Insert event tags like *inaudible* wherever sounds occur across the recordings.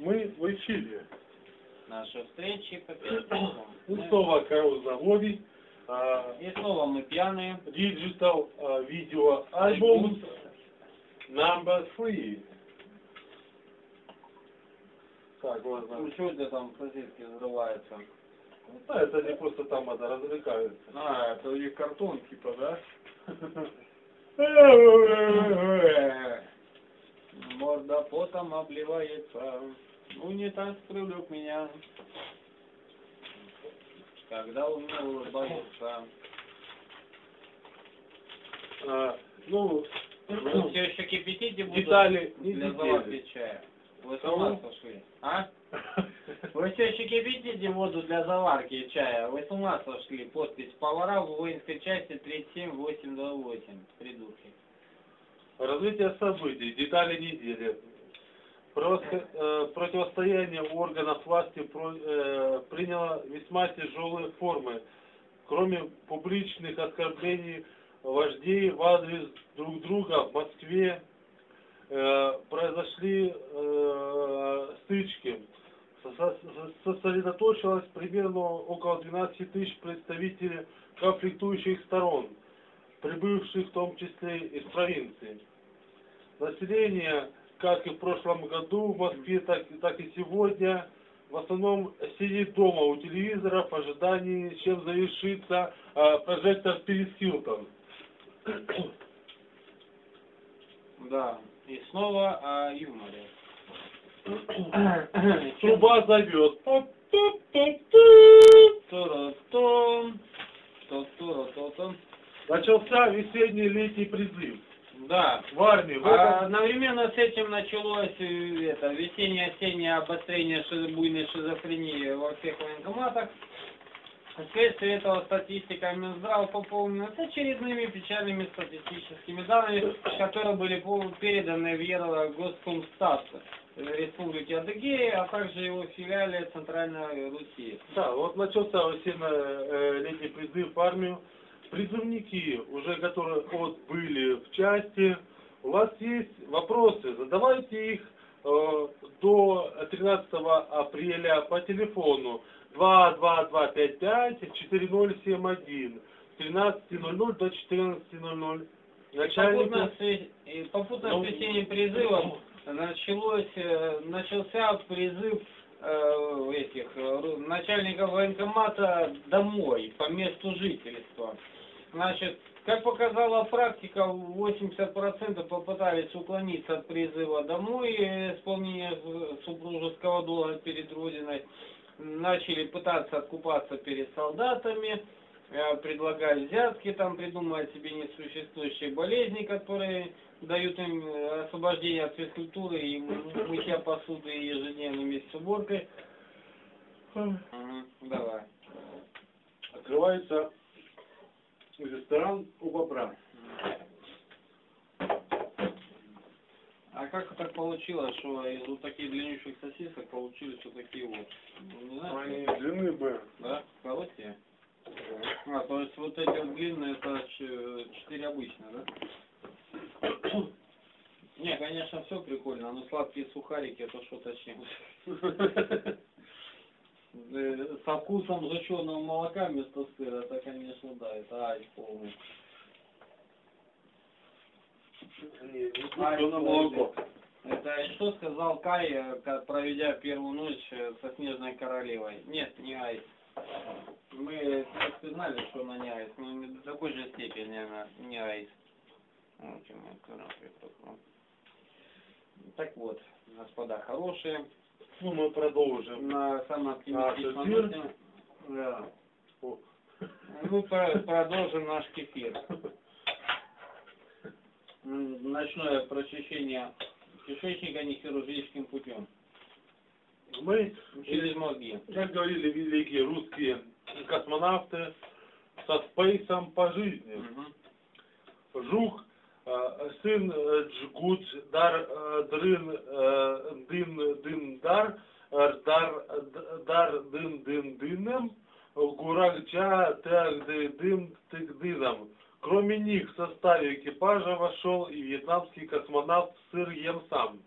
мы в эфире. Наши встречи по пятницам. Ну, снова Карл Заводий, а, И снова мы пьяные. Digital а, видео альбом number three. Так, ладно. Ну что это там сосиски взрываются? Ну, Да, это они просто там это развлекаются. А, это у них картон типа, да? *laughs* *laughs* Морда потом обливается. Унитаз привлек меня. Когда он мне улыбается. А, Ну, Вы все еще кипятите буду Детали для заварки чая. Вы с ума сошли? А? Вы все еще кипятите воду для заварки чая? Вы с ума сошли? Подпись повара в воинской части 37828. Придурки. Развитие событий, детали недели. Э, противостояние органов власти э, приняло весьма тяжелые формы. Кроме публичных оскорблений вождей в адрес друг друга в Москве э, произошли стычки. Со- со- Сосредоточилось примерно около 12 тысяч представителей конфликтующих сторон, прибывших в том числе из провинции. Население, как и в прошлом году в Москве, так, так и сегодня, в основном сидит дома у телевизора в ожидании, чем завершится э, прожектор Пирис Хилтон. *coughs* Да. И снова о юморе. *coughs* Труба зовет. Начался весенний летний призыв. Да. В армии. В А одновременно с этим началось э, это весеннее-осеннее обострение шизо- буйной шизофрении во всех военкоматах. Вследствие этого статистика Минздрава пополнена очередными печальными статистическими данными, которые были переданы в Еврогоскомстат Республики Адыгея, а также его филиале Центральной Руси. Да, вот начался весенне-летний призыв в армию. Призывники, уже которые отбыли в части, у вас есть вопросы, задавайте их э, до 13 апреля по телефону. 22255-4071 с 13.00 до 14.00. Попутно Начальник... попутно с весенним призывом началось, э, начался призыв э, этих э, начальников военкомата домой, по месту жительства. Значит, как показала практика, 80% попытались уклониться от призыва домой, э, исполнения э, супружеского долга перед Родиной, начали пытаться откупаться перед солдатами, э, предлагали взятки, там придумывать себе несуществующие болезни, которые дают им э, освобождение от физкультуры и мытья посуды и ежедневной вместе с уборкой. Давай. Открывается ресторан у бобра. А как так получилось, что из вот таких длиннющих сосисок получились вот такие вот? Ну, Не знаю, Они длины бы. да? Короткие? А, то есть вот эти вот длинные, это четыре обычные, да? Не, конечно, все прикольно, но сладкие сухарики это что-то с чем. *laughs* Э, Со вкусом сжженного молока вместо сыра, это, конечно, да, это ice полный. На молоко. Это что сказал Кай, э, проведя первую ночь э, со Снежной Королевой? Нет, не ice. Мы знали, что она не ice, но не до такой же степени она не ice. Ну. Так вот, господа хорошие, Ну, мы продолжим. на самом оптимистичном эфир? ноте, да. О. Мы про- продолжим наш кефир. М, Ночное прочищение кишечника нехирургическим путем. Мы, Через мозги. как говорили великие русские космонавты, со спейсом по жизни. Мгм. Жук, сын Джгут, дар, дрын, э, дын, дын, дар, дар, дар, дын, дын, дыном, гурагча, ды, дым, тык, дыном. Кроме них в составе экипажа вошел и вьетнамский космонавт Сыр Ем Сам.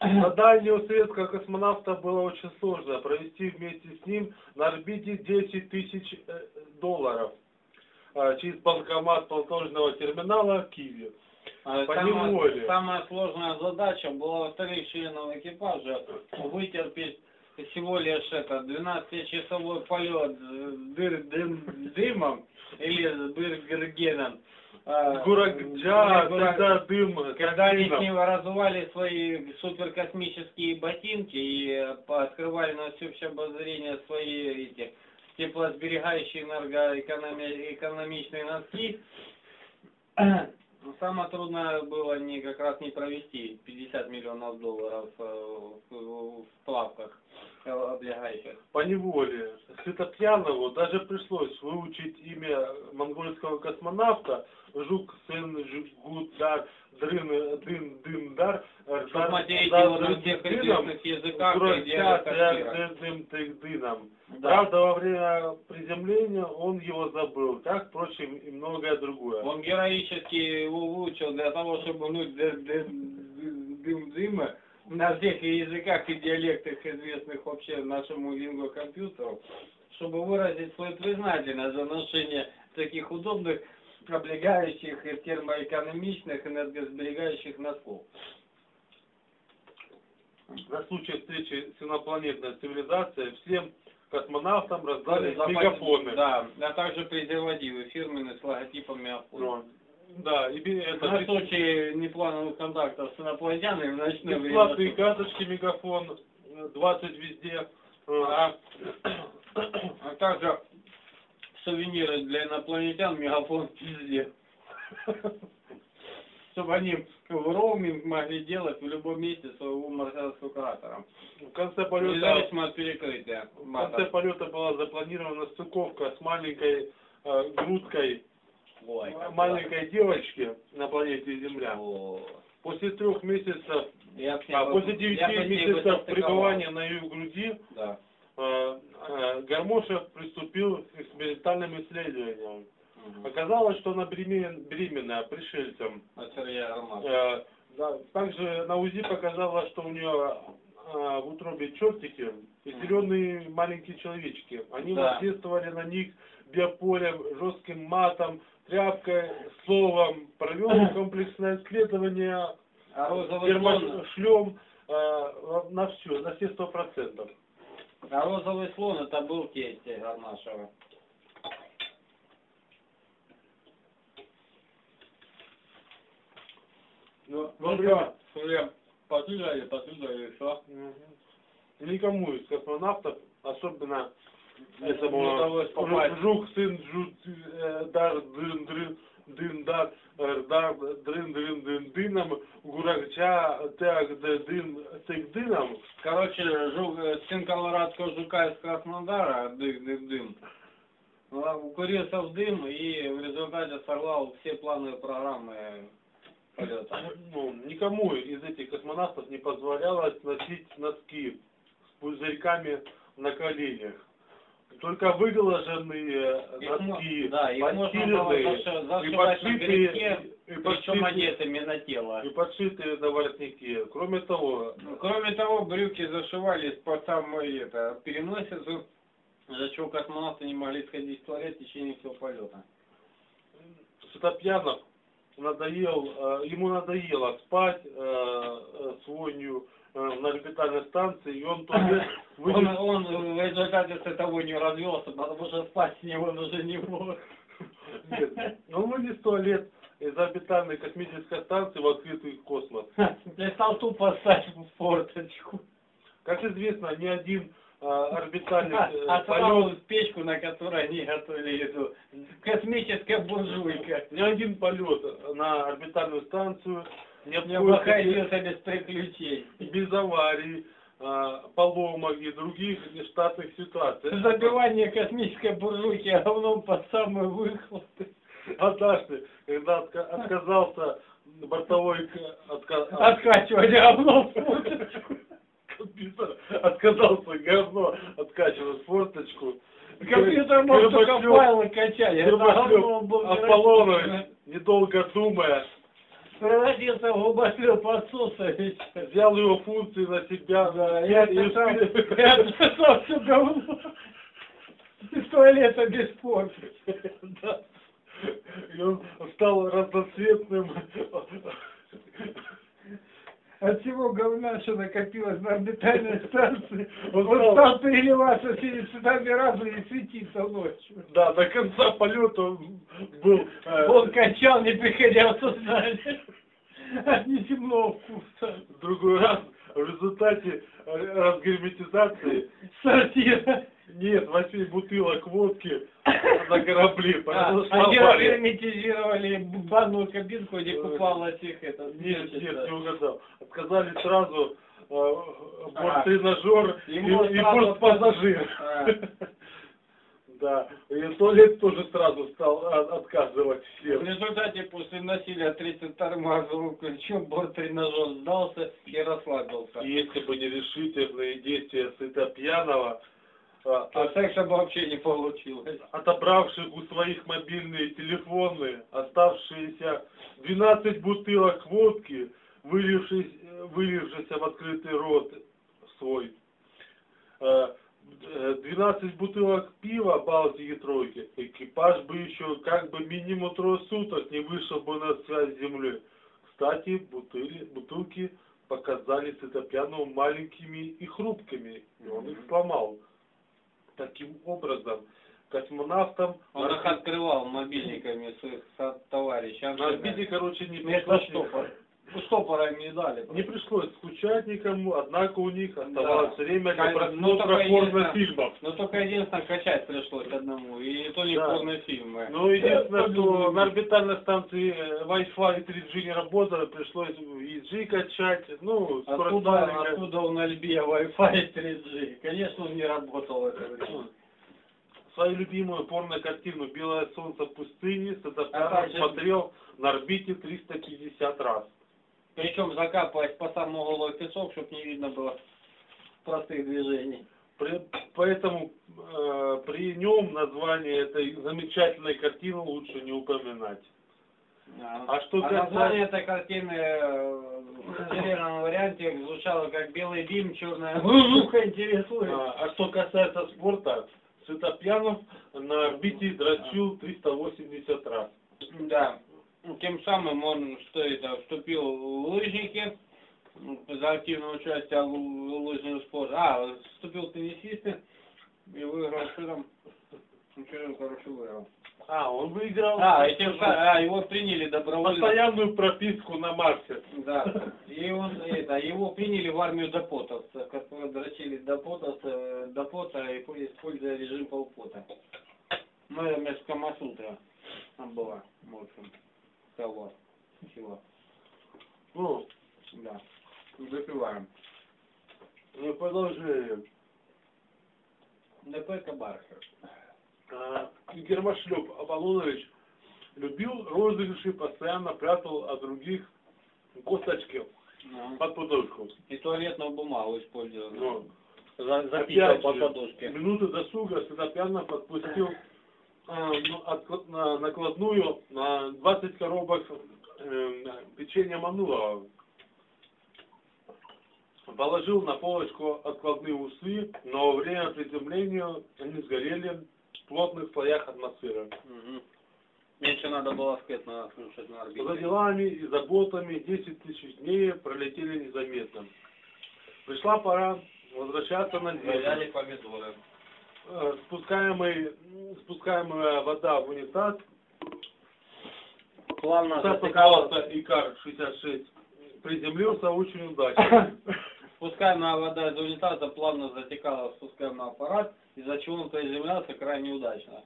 Задание советского космонавта было очень сложно. Провести вместе с ним на орбите 10 тысяч э, долларов через банкомат платежного терминала в Киеве. А Самая, самая сложная задача была у вторых членов экипажа вытерпеть всего лишь это 12-часовой полет с дыр, дым- дымом или с быргергеном. А, Гураджа, Гура- тогда дым. Когда они с ним разували свои суперкосмические ботинки и э, открывали на всеобщее обозрение свои эти теплосберегающие энергоэкономичные носки, самое трудное было не как раз не провести 50 миллионов долларов э, в, в плавках э, облегающих. По неволе Светопьянову даже пришлось выучить имя монгольского космонавта Жук Сен Жугудар Дрын Дын Дындар Чтобы материть его на всех известных языках. Дыном. Да. Правда, во время приземления он его забыл, как, впрочем, и многое другое. Он героически выучил для того, чтобы ды- дым дыма на всех языках и диалектах, известных вообще нашему лингвокомпьютеру, чтобы выразить свою признательность за ношение таких удобных, облегающих и термоэкономичных, энергосберегающих носков. На случай встречи с инопланетной цивилизацией всем космонавтам раздали Запас- мегафоны. Да, а также презервативы фирменные с логотипом мегафона. Ну, Да, и это На случай неплановых контактов с инопланетянами в ночное время. бесплатные карточки мегафон, э, 20 везде. Э, А, а также сувениры для инопланетян мегафон везде. Чтобы они в роуминг могли делать в любом месте своего марсианского кратера. В конце полета, Независимо от перекрытия. в конце полета была запланирована стыковка с маленькой э, грудкой Ой, как маленькой девочки на планете Земля. О, После трех месяцев, Я а после девяти месяцев пребывания на ее груди Да. э, э, Гармошев приступил к экспериментальным исследованиям. Оказалось, что она беремен- беременная пришельцем. От Сергея Ромашева. Э, да, также на УЗИ показалось, что у нее э, в утробе чертики и зеленые маленькие человечки. Они Да. воздействовали на них биополем, жестким матом, тряпкой, словом. Провел *coughs* комплексное исследование А термошлем э, на все, на все сто процентов. а розовый слон это был тесть Гармашева. Ну, что, Суря, послушали, послушали, что? Мгм. Никому из космонавтов, особенно этому удалось попасть. Жук, сын Жук, э, дар, дын, дрын, дын, дар, э, дар, дрын, дрын, дын, дыном, гуракча, так, дын, тык, дыном. Короче, жук, э, сын колорадского жука из Краснодара, дым, дым, дым, укурился в дым и в результате сорвал все планы программы Ну, никому из этих космонавтов не позволялось носить носки с пузырьками на коленях. Только выглаженные Их носки, да, их и подшитые, и подшитые, одетыми на тело. и подшитые на воротнике. Кроме того, Ну, Кроме того, брюки зашивались по самой это, переносицу, за чего космонавты не могли сходить в туалет в течение всего полета. Светопьянов надоел, э, ему надоело спать э, э, с вонью на орбитальной станции, и он туалет *coughs* Он, он в результате с того не развелся, потому что спать с него он уже не мог. Нет, он вынес туалет из орбитальной космической станции в открытый космос. *laughs* Я стал тупо ставить в форточку. Как известно, ни один э, орбитальный э, А полет, в печку, на которой они готовили еду. Космическая буржуйка. ни один полет на орбитальную станцию не обходился без приключений. без аварий, э, поломок и других нештатных ситуаций. Забивание космической буржуйки говном под самые выхлопы. Однажды, когда отка- отказался бортовой отка- Откачивание говном в. Компьютер, *laughs* отказался говно откачивать форточку. Компьютер мог только файлы качать. Аполлонович, недолго думая, Превратился в губошлеп отсутствующий. взял его функции на себя, Да, и, отсосал, всё говно. Из туалета без порции. *laughs* И он стал разноцветным. От всего говна, что накопилось на орбитальной *laughs* станции, Он он стал- переливаться всеми цветами разными и светиться ночью. Да, до конца полета он был... э, Он качал, не приходя в сознание. От неземного вкуса. в другой раз в результате разгерметизации Сортира. нет, восьми бутылок водки на корабле. А, Они авария. герметизировали банную кабинку, где купалась их это. Нет, нет, не угадал. Отказали сразу э, борттренажер и, бортпассажир. А. *laughs* Да, и туалет тоже сразу стал а, отказывать В всем. результате после насилия 32-м разовым ключом борт-тренажер сдался и расслабился. Если бы не решительные действия сыта пьяного, а, А секса бы вообще не получилось. отобравших у своих мобильные телефоны, оставшиеся 12 бутылок водки, вылившись, вылившись в открытый рот свой, э, э, 12 бутылок пива Балтики тройки, экипаж бы еще как бы минимум трое суток не вышел бы на связь с землей. Кстати, бутыли, бутылки показались Сытопьянову маленькими и хрупкими, и он их сломал. Таким образом, космонавтам Он на их открывал мобильниками своих товарищей. на орбите, короче, не пришлось. Ну, штопора им не дали. не пришлось скучать никому, однако у них оставалось Да. время для ну, просмотра только порнофильмов. Но только единственное, качать пришлось одному. И то не Да. порнофильмы. Ну, единственное, что на орбитальной станции э, Wi-Fi и 3G не работало, пришлось EG качать, ну, Откуда, откуда у Альбия Wi-Fi и 3G? Конечно, он не работал это время. Свою любимую порно-картину «Белое солнце в пустыне» Садопьянов там же- смотрел на орбите 350 раз. Причем закапывать по самому голой песок, чтобы не видно было простых движений. При- поэтому э, при нем название этой замечательной картины лучше не упоминать. А что а касается- название этой картины э, в серверном варианте звучало как «Белый дым, черная муха интересует». А, а что касается спорта, Сытопьянов на орбите дрочил 380 раз. Да. Тем самым он что это, вступил в лыжники за активное участие в лыжном спорте. А, вступил в теннисисты и выиграл что там? Ну, там, короче, выиграл. А, он выиграл А, и тем самым, а, его приняли добровольно. постоянную прописку на Марсе. Да. И он, это, его приняли в армию допотовцев, которые дрочили допотовцев, допота и используя режим полпота. Ну, это вместо Камасутра там была, в общем, того, всего. Ну, Да. Запиваем. мы продолжаем. ДП Кабархер. А, Гермошлеп Аполлонович любил розыгрыши, постоянно прятал от других косточки Ну. под подушку. И туалетную бумагу использовал. Ну, За, записал опять по же, подушке. минуты досуга Сыдопьянов подпустил а, ну, отклад- на накладную на 20 коробок э, печенья Манулова. Положил на полочку откладные усы, но во время приземления они сгорели в плотных слоях атмосферы. Мгм. Меньше надо было слушать на орбите. За делами и заботами 10 тысяч дней пролетели незаметно. Пришла пора возвращаться на Валяли землю. помидоры. Э, Спускаемый, спускаемая вода в унитаз, Плавно Николаевна Икар-66 приземлился очень удачно. *laughs* Спускаемая вода из унитаза плавно затекала в спускаемый аппарат, из-за чего он приземлялся крайне удачно.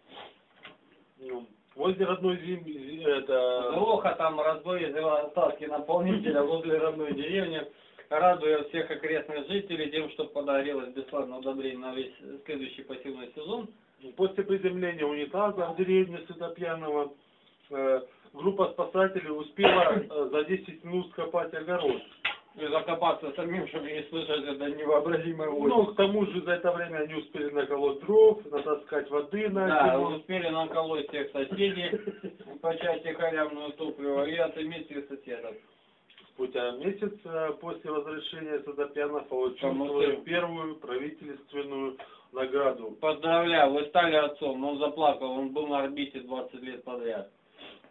Ну, Возле родной земли, это... Гроха там разбой из остатки наполнителя возле родной деревни, радуя всех окрестных жителей тем, что подарилось бесплатное удобрение на весь следующий пассивный сезон. После приземления унитаза в деревне Светопьянова э, группа спасателей успела э, за 10 минут скопать огород. И закопаться самим, чтобы не слышать это невообразимое Ну, к тому же за это время они успели наколоть дров, натаскать воды на Да, зиму. успели наколоть всех соседей по части халявного топлива и отыметь всех соседов. Спустя месяц э, после возвращения Садопьянов получил свою первую правительственную награду. Поздравляю, вы стали отцом. Он заплакал, он был на орбите 20 лет подряд.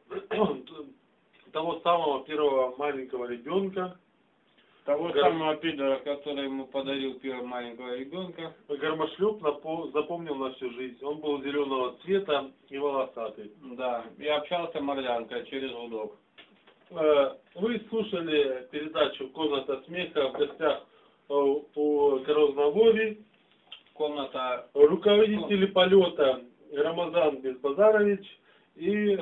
*clears throat* Того самого первого маленького ребенка Того Гор- самого пидора, который ему подарил первого маленького ребенка. Гармошлеп напо- запомнил на всю жизнь. Он был зеленого цвета и волосатый. Да, и общался мордянка через гудок. Э, Вы слушали передачу «Комната смеха» в гостях э, у Грознавори, Комната руководители полета Рамазан Безбазарович и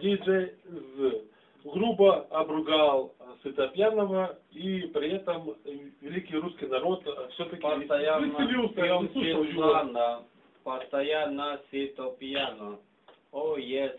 диджей З. Грубо обругал Сытопьянова и при этом великий русский народ все-таки Постоянно постоянно сито пьяно. О, yes.